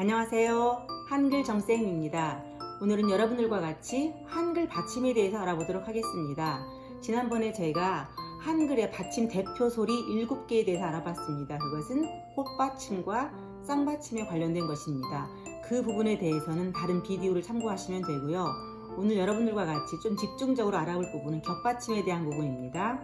안녕하세요. 한글 정쌤입니다. 오늘은 여러분들과 같이 한글 받침에 대해서 알아보도록 하겠습니다. 지난번에 저희가 한글의 받침 대표 소리 7개에 대해서 알아봤습니다. 그것은 꽃받침과 쌍받침에 관련된 것입니다. 그 부분에 대해서는 다른 비디오를 참고하시면 되고요. 오늘 여러분들과 같이 좀 집중적으로 알아볼 부분은 겹받침에 대한 부분입니다.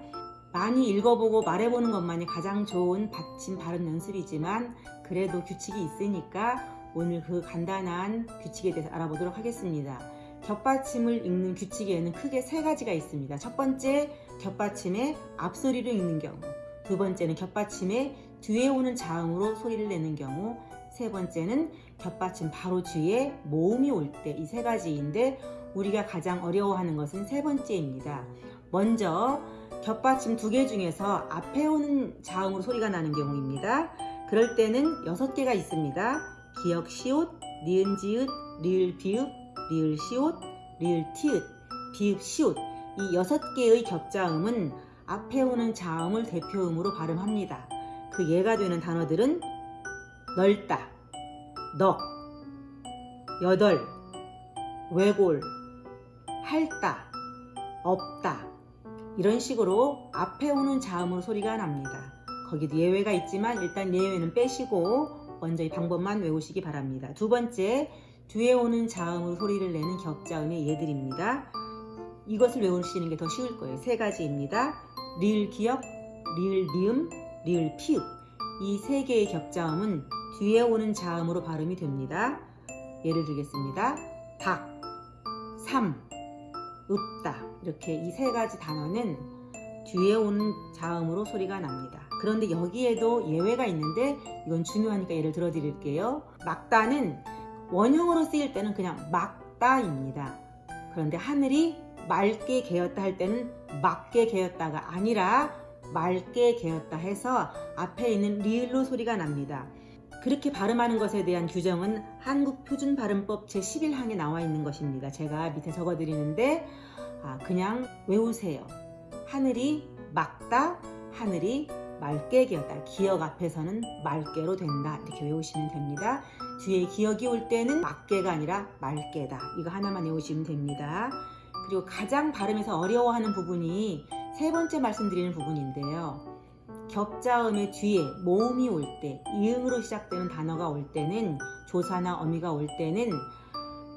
많이 읽어보고 말해보는 것만이 가장 좋은 받침 발음 연습이지만 그래도 규칙이 있으니까 오늘 그 간단한 규칙에 대해서 알아보도록 하겠습니다. 겹받침을 읽는 규칙에는 크게 세 가지가 있습니다. 첫 번째, 겹받침의 앞소리로 읽는 경우. 두 번째는 겹받침의 뒤에 오는 자음으로 소리를 내는 경우. 세 번째는 겹받침 바로 뒤에 모음이 올 때 이 세 가지인데 우리가 가장 어려워하는 것은 세 번째입니다. 먼저 겹받침 두 개 중에서 앞에 오는 자음으로 소리가 나는 경우입니다. 그럴 때는 여섯 개가 있습니다. 기역 시옷, 니은 지읒, 리을 비읍, 리을 시옷, 리을 티읒, 비읍 시옷 이 여섯 개의 겹자음은 앞에 오는 자음을 대표음으로 발음합니다. 그 예가 되는 단어들은 넓다, 넉, 여덟, 외골, 할다, 없다 이런 식으로 앞에 오는 자음으로 소리가 납니다. 거기도 예외가 있지만 일단 예외는 빼시고 먼저 이 방법만 외우시기 바랍니다. 두 번째, 뒤에 오는 자음으로 소리를 내는 격자음의 예들입니다. 이것을 외우시는 게 더 쉬울 거예요. 세 가지입니다. 리을 기역, 리을 미음, 리을 피읍. 이 세 개의 격자음은 뒤에 오는 자음으로 발음이 됩니다. 예를 들겠습니다. 닭, 삼, 읍다. 이렇게 이 세 가지 단어는 뒤에 오는 자음으로 소리가 납니다. 그런데 여기에도 예외가 있는데 이건 중요하니까 예를 들어 드릴게요. 막다는 원형으로 쓰일 때는 그냥 막다입니다. 그런데 하늘이 맑게 개었다 할 때는 맑게 개었다가 아니라 맑게 개었다 해서 앞에 있는 리을로 소리가 납니다. 그렇게 발음하는 것에 대한 규정은 한국표준발음법 제11항에 나와 있는 것입니다. 제가 밑에 적어 드리는데 아, 그냥 외우세요. 하늘이 맑다, 하늘이 맑게 개었다. 기억 앞에서는 맑게로 된다. 이렇게 외우시면 됩니다. 뒤에 기억이 올 때는 맑게가 아니라 맑게다. 이거 하나만 외우시면 됩니다. 그리고 가장 발음에서 어려워하는 부분이 세 번째 말씀드리는 부분인데요. 겹자음의 뒤에 모음이 올 때, 이응으로 시작되는 단어가 올 때는 조사나 어미가 올 때는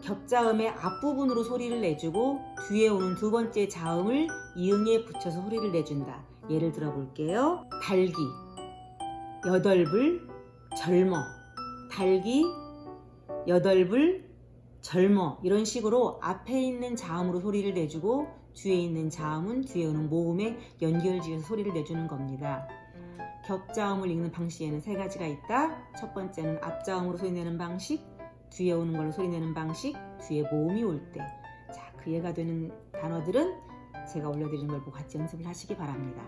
겹자음의 앞부분으로 소리를 내주고 뒤에 오는 두 번째 자음을 이응에 붙여서 소리를 내준다. 예를 들어 볼게요. 달기, 여덟불, 젊어, 달기, 여덟불, 젊어 이런 식으로 앞에 있는 자음으로 소리를 내주고 뒤에 있는 자음은 뒤에 오는 모음에 연결지어서 소리를 내주는 겁니다. 겹자음을 읽는 방식에는 세 가지가 있다. 첫 번째는 앞자음으로 소리 내는 방식, 뒤에 오는 걸로 소리 내는 방식, 뒤에 모음이 올 때. 자, 그 예가 되는 단어들은 제가 올려드리는 걸 보고 같이 연습을 하시기 바랍니다.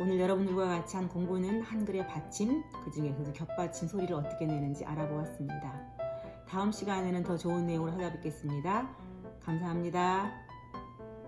오늘 여러분들과 같이 한 공부는 한글의 받침, 그 중에서도 겹받침 소리를 어떻게 내는지 알아보았습니다. 다음 시간에는 더 좋은 내용으로 찾아뵙겠습니다. 감사합니다.